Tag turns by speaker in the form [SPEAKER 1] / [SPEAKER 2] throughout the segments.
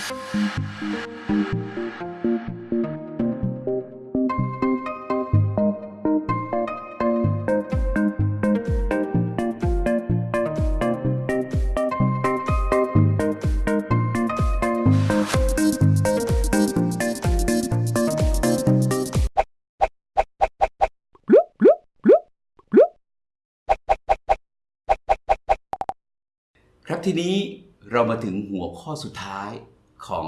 [SPEAKER 1] ครับทีนี้เรามาถึงหัวข้อสุดท้าย ของ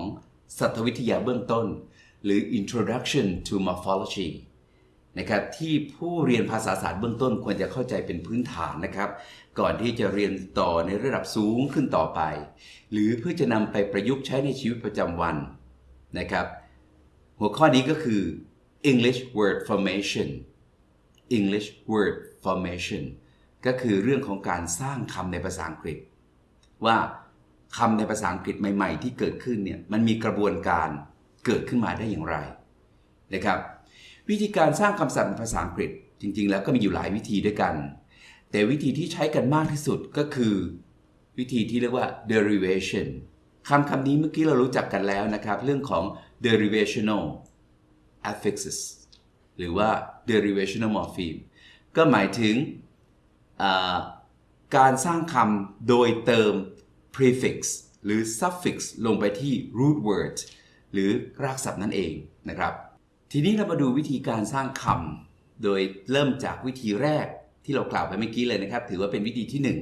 [SPEAKER 1] สัตววิทยาเบื้องต้น หรือ Introduction to Morphology นะครับที่ผู้เรียนภาษาศาสตร์เบื้องต้นควรจะเข้าใจเป็นพื้นฐานนะครับ ก่อนที่จะเรียนต่อในระดับสูงขึ้นต่อไป หรือเพื่อจะนำไปประยุกต์ใช้ในชีวิตประจำวันนะครับ หัวข้อนี้ก็คือ English word formation English word formation ก็คือเรื่องของการสร้างคำในภาษาอังกฤษ ว่า คำในภาษาอังกฤษใหม่ ๆ ที่เกิดขึ้นเนี่ยมันมีกระบวนการเกิดขึ้นมาได้อย่างไรนะครับ วิธีการสร้างคำศัพท์ในภาษาอังกฤษ จริง ๆ แล้วก็มีอยู่หลายวิธีด้วยกัน แต่วิธีที่ใช้กันมากที่สุดก็คือ วิธีที่เรียกว่า derivation คำคำนี้เมื่อกี้เรารู้จักกันแล้วนะครับ เรื่องของ derivational affixes หรือว่า derivational morpheme ก็หมายถึงการสร้างคำโดยเติม prefix หรือ suffix ลงไปที่ root word หรือรากศัพท์นั่นเองนะครับ ทีนี้เรามาดูวิธีการสร้างคำโดยเริ่มจากวิธีแรกที่เรากล่าวไปเมื่อกี้เลยนะครับ ถือว่าเป็นวิธีที่1นง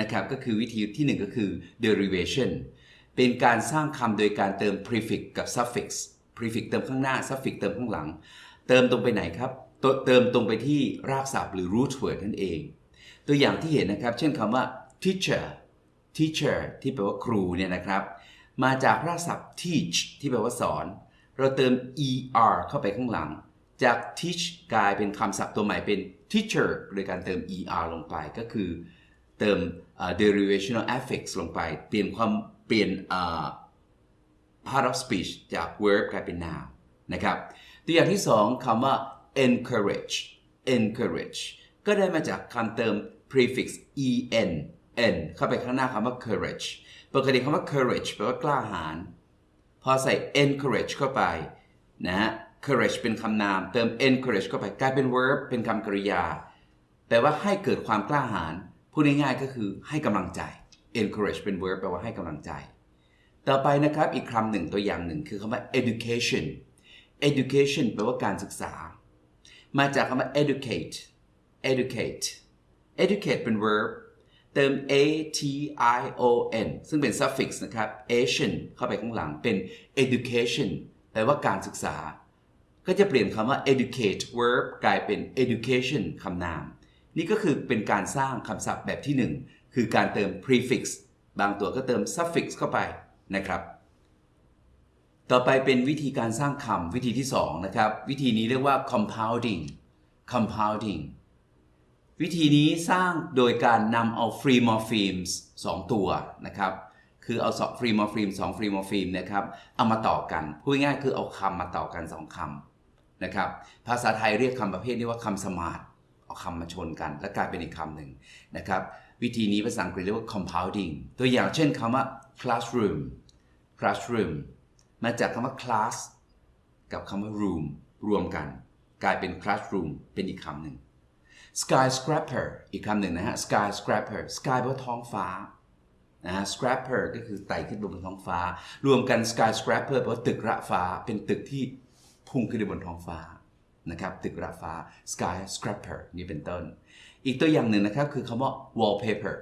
[SPEAKER 1] นะครับ ก็คือวิธีที่ 1 ก็คือ derivation เป็นการสร้างคำโดยการเติม prefix กับ suffix prefix เติมข้างหน้า suffix เติมข้างหลัง เติมตรงไปไหนครับ เติมตรงไปที่รากศัพท์หรือ root word นั่นเอง ตัวอย่างที่เห็นนะครับ เช่นคำว่า teacher teacher ที่แปลว่าครูเนี่ยนะครับ มาจากรากศัพท์ teach ที่แปลว่าสอน เราเติม er เข้าไปข้างหลัง จาก teach กลายเป็นคำศัพท์ตัวใหม่เป็น teacher โดยการเติม er ลงไปก็คือ เติม uh, derivational affix ลงไป เปลี่ยนความเปลี่ยน uh, part of speech จาก verb กลายเป็น noun นะครับ ตัวอย่างที่สองคำว่า encourage encourage ก็ได้มาจากคำเติม prefix en n เข้าไปข้างหน้าคำว่า courage ปกติคำว่า courage แปลว่ากล้าหาญพอใส่ encourage เข้าไปนะฮะ courage เป็นคำนาม เติม encourage เข้าไปกลายเป็น verb เป็นคำกริยา แปลว่าให้เกิดความกล้าหาญพูดง่ายๆก็คือให้กำลังใจ encourage เป็น verb แปลว่าให้กำลังใจ ต่อไปนะครับอีกคำหนึ่งตัวอย่างหนึ่งคือคำว่า education education แปลว่าการศึกษา มาจากคำว่า educate educate educate เป็น verb เติม a t i o n ซึ่งเป็น suffix นะครับ ation เข้าไปข้างหลังเป็น education แปลว่าการศึกษา ก็จะเปลี่ยนคำว่า educate verb กลายเป็น education คำนาม นี่ก็คือเป็นการสร้างคำศัพท์แบบที่1คือการเติม prefix บางตัวก็เติม suffix เข้าไปนะครับ ต่อไปเป็นวิธีการสร้างคำวิธีที่2นะครับ วิธีนี้เรียกว่า compounding compounding วิธีนี้สร้างโดยการนำเอา free morphemes 2ตัวนะครับคือเอา free morpheme 2 free morpheme นะครับเอามาต่อกันพูดง่ายคือเอาคำมาต่อกัน 2คำนะครับภาษาไทยเรียกคำประเภทนี้ว่าคำสมาร์ทเอาคำมาชนกัน แล้วกลายเป็นอีกคำหนึ่งนะครับวิธีนี้ภาษาอังกฤษเรียกว่า compounding ตัวอย่างเช่นคำว่า classroom classroom มาจากคำว่า class กับคำว่า room รวมกัน กลายเป็น classroom เป็นอีกคำหนึ่ง skyscraper อีกคำหนึ่งนะฮะ skyscraper sky แปลว่าท้องฟ้านะฮะ scraper ก็คือไต่ขึ้นบนท้องฟ้า รวมกัน skyscraper แปลว่าตึกระฟ้า เป็นตึกที่พุ่งขึ้นไปบนท้องฟ้านะครับตึกระฟ้า skyscraper นี่เป็นต้น อีกตัวอย่างหนึ่งนะครับคือคำว่า wallpaper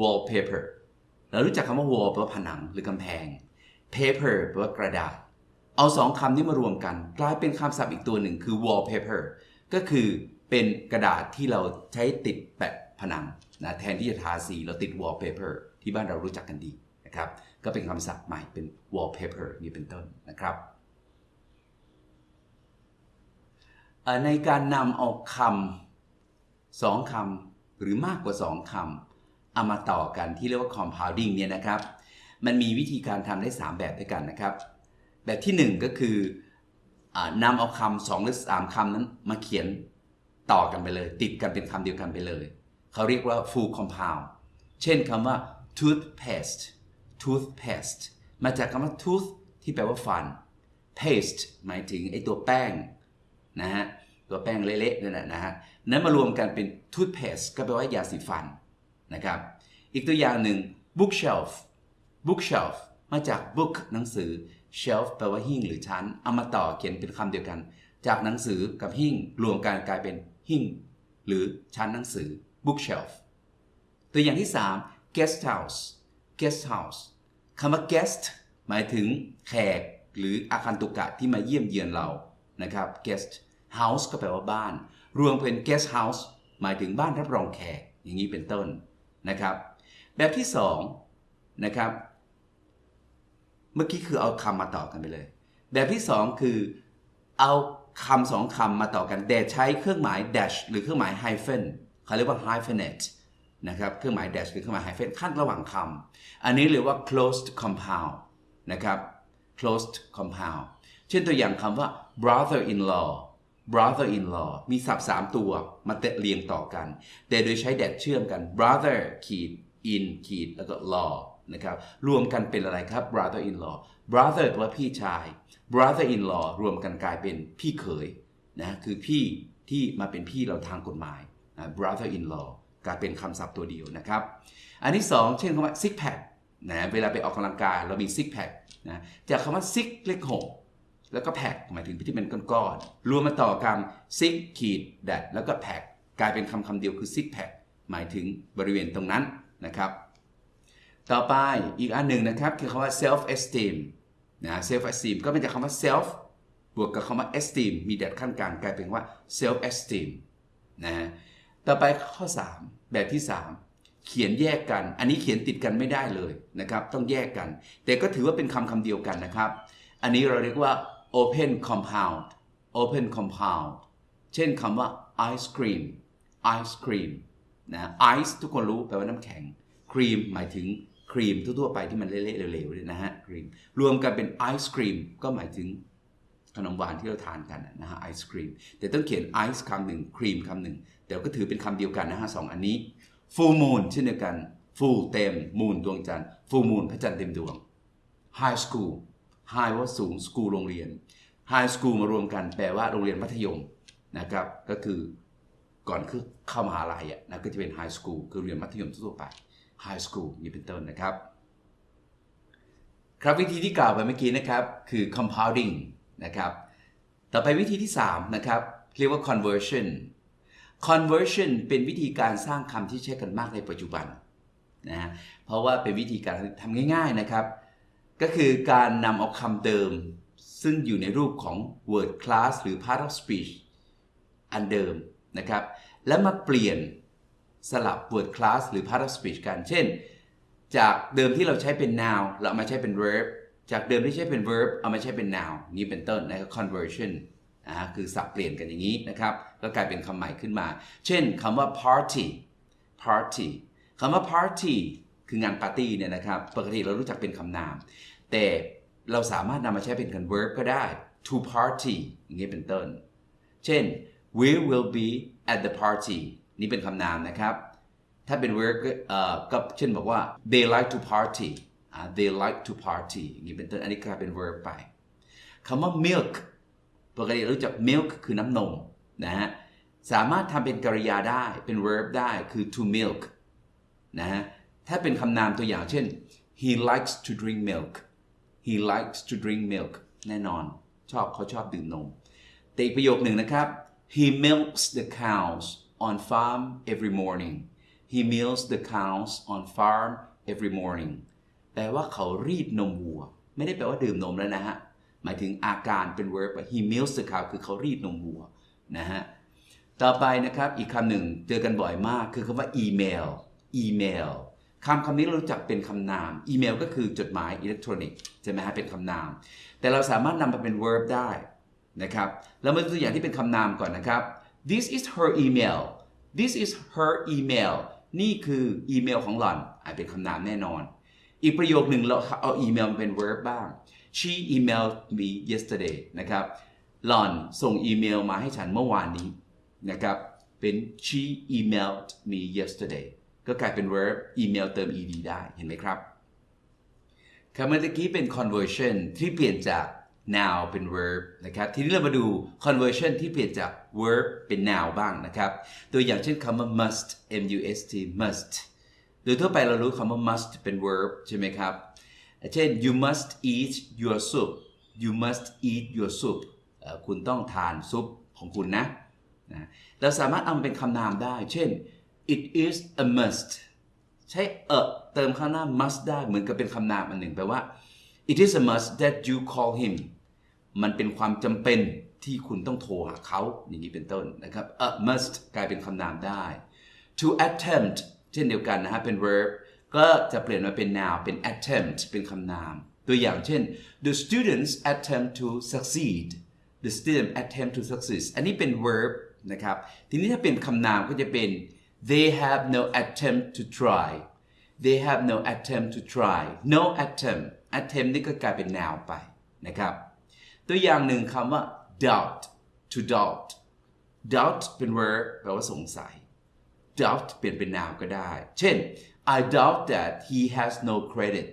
[SPEAKER 1] wallpaper เรารู้จักคำว่า wall แปลว่าผนังหรือกำแพง paper แปลว่ากระดาษ เอาสองคำนี้มารวมกัน กลายเป็นคำศัพท์อีกตัวหนึ่งคือ wallpaper ก็คือเป็นกระดาษที่เราใช้ติดแปะผนังนะแทนที่จะทาสีเราติด wallpaper ที่บ้านเรารู้จักกันดีนะครับ ก็เป็นคำศัพท์ใหม่เป็น wallpaper นี่เป็นต้นนะครับในการนำเอาคำสองคำหรือมากกว่าสองคำเอามาต่อกันที่เรียกว่า compounding เนี่ยนะครับ มันมีวิธีการทำได้ 3 แบบด้วยกันนะครับ แบบที่ 1 ก็คืออ นำเอาคำสองหรือสามคำนั้นมาเขียนต่อกันไปเลย ติดกันเป็นคำเดียวกันไปเลย เขาเรียกว่า full compound เช่นคำว่า toothpaste toothpaste มาจากคำว่า tooth ที่แปลว่าฟัน paste หมายถึงไอตัวแป้งนะฮะตัวแป้งเละๆนั่นแหละนะฮะนั้นมารวมกันเป็น toothpaste ก็แปลว่ายาสีฟันนะครับ อีกตัวอย่างหนึ่ง bookshelf bookshelf มาจาก book หนังสือ shelf แปลว่าหิ้งหรือชั้น เอามาต่อเขียนเป็นคำเดียวกัน จากหนังสือกับหิ้งรวมกันกลายเป็นหิ้งหรือชั้นหนังสือ bookshelf ตัวอย่างที่ 3 guest house guest house คำว่า guest หมายถึงแขกหรืออาคันตุกะที่มาเยี่ยมเยือนเรานะครับ guest house ก็แปลว่าบ้าน รวมเป็น guest house หมายถึงบ้านรับรองแขกอย่างนี้เป็นต้นนะครับ แบบที่2นะครับ เมื่อกี้คือเอาคำมาต่อกันไปเลย แบบที่ 2 คือเอาคำสองคำมาต่อกันแต่ใช้เครื่องหมาย dash หรือเครื่องหมาย hyphen เขาเรียกว่า hyphenate นะครับ เครื่องหมาย dash หรือเครื่องหมาย hyphen ขั้นระหว่างคำ อันนี้เรียกว่า closed compound นะครับ closed compound เช่นตัวอย่างคำว่า brother in law brother in law มีศัพท์ 3 ตัวมาเตะเรียงต่อกัน แต่โดยใช้ dash เชื่อมกัน brother ขีด in ขีดแล้วก็ law นะครับรวมกันเป็นอะไรครับ brother in law brother แปลว่าพี่ชาย brother in law รวมกันกลายเป็นพี่เขยนะคือพี่ที่มาเป็นพี่เราทางกฎหมายนะ brother in law กลายเป็นคำศัพท์ตัวเดียวนะครับ อันที่ 2 เช่นคำว่า six pack นะเวลาไปออกกำลังกายเรามี six pack นะจากคำว่า six เลขหกแล้วก็ pack หมายถึงที่เป็นก้อนๆรวมมาต่อคำ six ขีด that แล้วก็ pack กลายเป็นคำคำเดียวคือ six pack หมายถึงบริเวณตรงนั้นนะครับ ต่อไปอีกอันหนึ่งนะครับคือคำว่า self esteem นะ self esteem ก็เป็นจากคำว่า self บวกกับคำว่า esteem มี that ขั้นกลางกลายเป็นว่า self esteem นะต่อไปข้อ 3 แบบที่ 3 เขียนแยกกัน อันนี้เขียนติดกันไม่ได้เลยนะครับ ต้องแยกกัน แต่ก็ถือว่าเป็นคำคำเดียวกันนะครับ อันนี้เราเรียกว่า open compound open compound เช่นคำว่า ice cream ice cream นะ ice ทุกคนรู้แปลว่าน้ำแข็ง cream หมายถึง ครีมทั่วๆไปที่มันเละๆเหลวๆนะฮะครีมรวมกันเป็นไอศครีมก็หมายถึงขนมหวานที่เราทานกันนะฮะไอศครีมแต่ต้องเขียนไอซ์คำหนึ่งครีมคำหนึ่งแต่ก็ถือเป็นคำเดียวกันนะฮะสองอันนี้ full moon เช่นเดียวกัน full เต็ม moon ดวงจันทร์ full moon พระจันทร์เต็มดวง high school high ว่าสูง school โรงเรียน high school มารวมกันแปลว่าโรงเรียนมัธยมนะครับก็คือก่อนคือเข้ามหาลัยอะนะก็จะเป็น high school คือเรียนมัธยมทั่วไป high school นี่เป็นต้นนะครับ ครับวิธีที่กล่าวไปเมื่อกี้นะครับคือ compounding นะครับต่อไปวิธีที่ 3 นะครับ เรียกว่า conversion conversion เป็นวิธีการสร้างคำที่ใช้กันมากในปัจจุบันนะฮะเพราะว่าเป็นวิธีการทำง่าย ๆนะครับ ก็คือการนำเอาคำเดิม ซึ่งอยู่ในรูปของ word class หรือ part of speech อันเดิมนะครับ แล้วมาเปลี่ยน สลับ word class หรือ part of speech กัน เช่น จากเดิมที่เราใช้เป็น noun เรามาใช้เป็น verb จากเดิมที่ใช้เป็น verb เอามาใช้เป็น noun นี่เป็นต้นนะครับ conversion นะคือสับเปลี่ยนกันอย่างนี้นะครับ ก็กลายเป็นคำใหม่ขึ้นมา เช่นคำว่า party party คำว่า party คืองานปาร์ตี้เนี่ยนะครับ ปกติเรารู้จักเป็นคำนาม แต่เราสามารถนำมาใช้เป็นคำ verb ก็ได้ to party อย่างนี้เป็นต้น เช่น we will be at the party นี่เป็นคำนามนะครับ ถ้าเป็น verb ก็เช่นบอกว่า they like to party they like to party อย่างนี้เป็นต้นอันนี้กลายเป็น verb ไปคำว่า milk ปกติรู้จัก milk คือน้ำนมนะฮะสามารถทำเป็นกริยาได้เป็น verb ได้คือ to milk นะฮะถ้าเป็นคำนามตัวอย่างเช่น he likes to drink milk he likes to drink milk แน่นอน ชอบเขาชอบดื่มนม แต่อีกประโยคหนึ่งนะครับ he milks the cows on farm every morning he milks the cows on farm every morning แปลว่าเขารีดนมวัว ไม่ได้แปลว่าดื่มนมแล้วนะฮะ หมายถึงอาการเป็น verb he milks the cow คือเขารีดนมวัวนะฮะ ต่อไปนะครับอีกคำหนึ่งเจอกันบ่อยมากคือคำว่าอีเมลอีเมลคำคำนี้เรารู้จักเป็นคำนาม อีเมลก็คือจดหมายอิเล็กทรอนิกส์ใช่ไหมฮะเป็นคำนาม แต่เราสามารถนำมาเป็น verb ได้นะครับ แล้วมาดูตัวอย่างที่เป็นคำนามก่อนนะครับ this is her email this is her email นี่คืออีเมลของหล่อนอาจเป็นคำนามแน่นอน อีกประโยคหนึ่งเราเอาอีเมลมาเป็น verb บ้าง she emailed me yesterday นะครับหล่อนส่งอีเมลมาให้ฉันเมื่อวานนี้นะครับเป็น she emailed me yesterday ก็กลายเป็น verb อีเมลเติม ed ได้เห็นไหมครับคำเมื่อกี้เป็น conversion ที่เปลี่ยนจาก now เป็น verb นะครับ ทีนี้เรามาดู conversion ที่เปลี่ยนจาก verb เป็น now บ้างนะครับ ตัวอย่างเช่นคำว่า must m u s t must โดยทั่วไปเรารู้คำว่า must เป็น verb ใช่ไหมครับ เช่น you must eat your soup you must eat your soup คุณต้องทานซุปของคุณนะนะเราสามารถเอามาเป็นคำนามได้ เช่น it is a must ใช้เอเติมข้างหน้า must ได้เหมือนกับเป็นคำนามอันหนึ่งแปลว่า it is a must that you call him มันเป็นความจำเป็นที่คุณต้องโทรหาเขาอย่างนี้เป็นต้นนะครับ a must กลายเป็นคำนามได้ to attempt เช่นเดียวกันนะฮะเป็น verb ก็จะเปลี่ยนมาเป็น noun เป็น attempt เป็นคำนาม ตัวอย่างเช่น the students attempt to succeed the student attempt to succeed อันนี้เป็น verb นะครับ ทีนี้ถ้าเป็นคำนามก็จะเป็น they have no attempt to try they have no attempt to try no attempt attempt นี่ก็กลายเป็น noun ไปนะครับ ตัวอย่างหนึ่งคำว่า doubt to doubt doubt เป็น verb แปลว่าสงสัย doubt เปลี่ยนเป็น noun ก็ได้ เช่น I doubt that he has no credit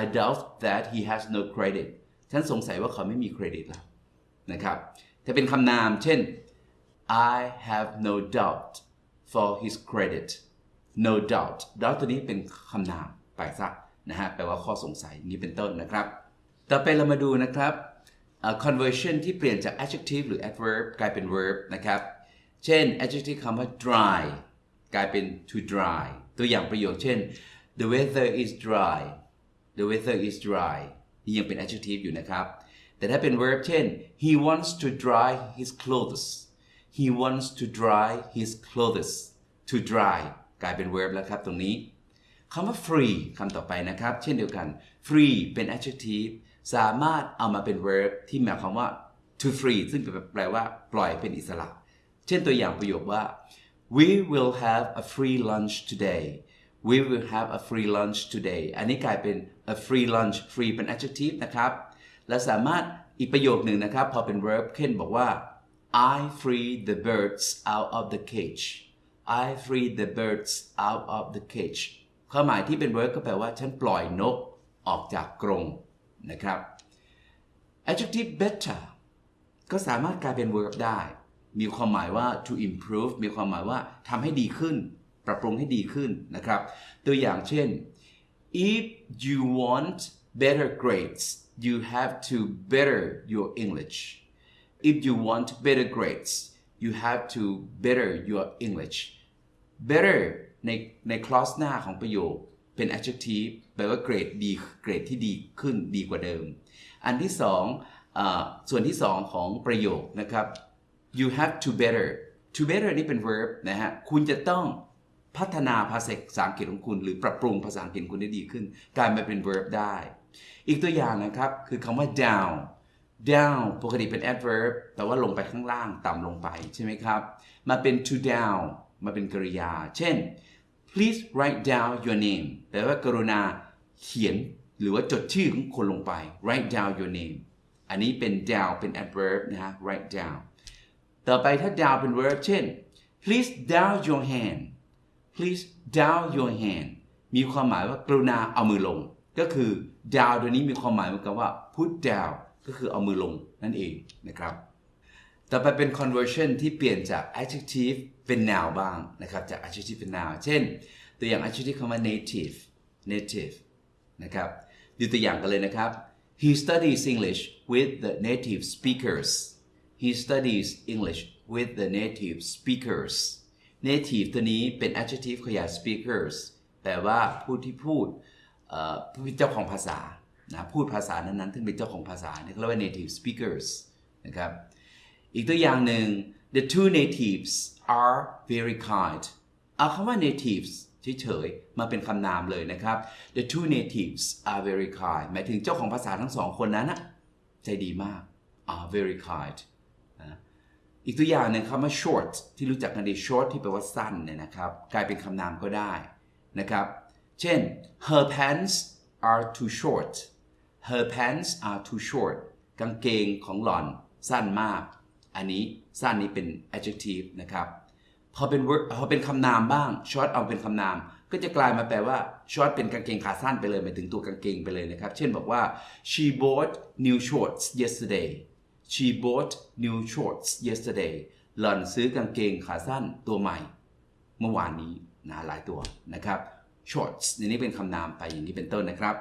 [SPEAKER 1] I doubt that he has no credit ฉันสงสัยว่าเขาไม่มีเครดิตแล้วนะครับถ้าเป็นคำนาม เช่น I have no doubt for his credit no doubt doubt ตัวนี้เป็นคำนามไปซะนะฮะแปลว่าข้อสงสัยนี้เป็นต้นนะครับ ต่อไปเรามาดูนะครับ conversion ที่เปลี่ยนจาก adjective หรือ adverb กลายเป็น verb นะครับ เช่น adjective คำว่า dry กลายเป็น to dry ตัวอย่างประโยคเช่น the weather is dry the weather is dry นี่ยังเป็น adjective อยู่นะครับ แต่ถ้าเป็น verb เช่น he wants to dry his clothes he wants to dry his clothes to dry กลายเป็น verb แล้วครับตรงนี้คำว่า free คำต่อไปนะครับ เช่นเดียวกัน free เป็น adjective สามารถเอามาเป็น verb ที่หมายความว่า to free ซึ่งแปลว่า ปล่อยเป็นอิสระ เช่นตัวอย่างประโยคว่า we will have a free lunch today we will have a free lunch today อันนี้กลายเป็น a free lunch free เป็น adjective นะครับ และสามารถอีกประโยคหนึ่งนะครับ พอเป็น verb เช่นบอกว่า I free the birds out of the cage I free the birds out of the cage ความหมายที่เป็น verb ก็แปลว่า ฉันปล่อยนกออกจากกรง นะครับ adjective better ก็สามารถกลายเป็น verb ได้ มีความหมายว่า to improve มีความหมายว่าทำให้ดีขึ้น ปรับปรุงให้ดีขึ้นนะครับ ตัวอย่างเช่น if you want better grades you have to better your English if you want better grades you have to better your English better ในใน clause หน้าของประโยค เป็น adjective แปลว่าเกรดดีเกรดที่ดีขึ้นดีกว่าเดิม อันที่สองอส่วนที่สองของประโยคนะครับ you have to better to better นี่เป็น verb นะฮะ คุณจะต้องพัฒนาภาษาอังกฤษของคุณ หรือปรับปรุงภาษาอังกฤษคุณได้ดีขึ้น กลายมาเป็น verb ได้ อีกตัวอย่างนะครับ คือคำว่า down down ปกติเป็น adverb แต่ว่าลงไปข้างล่าง ต่ำลงไปใช่ไหมครับ มาเป็น to down มาเป็นกริยา เช่น please write down your name แปลว่ากรุณาเขียนหรือว่าจดชื่อของคนลงไป write down your name อันนี้เป็น down เป็น adverb นะฮะ write down ต่อไปถ้า down เป็น verb เช่น please down your hand please down your hand มีความหมายว่ากรุณาเอามือลง ก็คือ down ตัวนี้มีความหมายเหมือนกับว่า put down ก็คือเอามือลงนั่นเองนะครับ ต่อไปเป็น conversion ที่เปลี่ยนจาก adjective เป็น noun บ้างนะครับ จาก adjective เป็น noun เช่น ตัวอย่าง adjective คำว่า native native นะครับดูตัวอย่างกันเลยนะครับ he studies English with the native speakers he studies English with the native speakers native ตัวนี้เป็น adjective ขยาย speakers แปลว่าผู้ที่พูดผู้เป็นเจ้าของภาษานะพูดภาษานั้นๆซึ่งเป็นเจ้าของภาษาเนี่ยเขาเรียกว่า native speakers นะครับ อีกตัวอย่างหนึ่ง the two natives are very kind เอาคำว่า natives เฉยๆ มาเป็นคำนามเลยนะครับ the two natives are very kind หมายถึงเจ้าของภาษาทั้งสองคนนั้นนะใจดีมาก are very kind นะอีกตัวอย่างหนึ่งคำว่า short ที่รู้จักกันดี short ที่แปลว่าสั้นเนี่ยนะครับ กลายเป็นคำนามก็ได้นะครับ เช่น her pants are too short her pants are too short กางเกงของหล่อนสั้นมาก อันนี้สั้นนี้เป็น adjective นะครับพอเป็น word พอเป็นคำนามบ้าง short เอาเป็นคำนาม ก็จะกลายมาแปลว่า short เป็นกางเกงขาสั้นไปเลยหมายถึงตัวกางเกงไปเลยนะครับ เช่นบอกว่า she bought new shorts yesterday she bought new shorts yesterday หล่อนซื้อกางเกงขาสั้นตัวใหม่ เมื่อวานนี้นะหลายตัวนะครับ shorts ในนี้เป็นคำนามไปอย่างนี้เป็นต้นนะครับ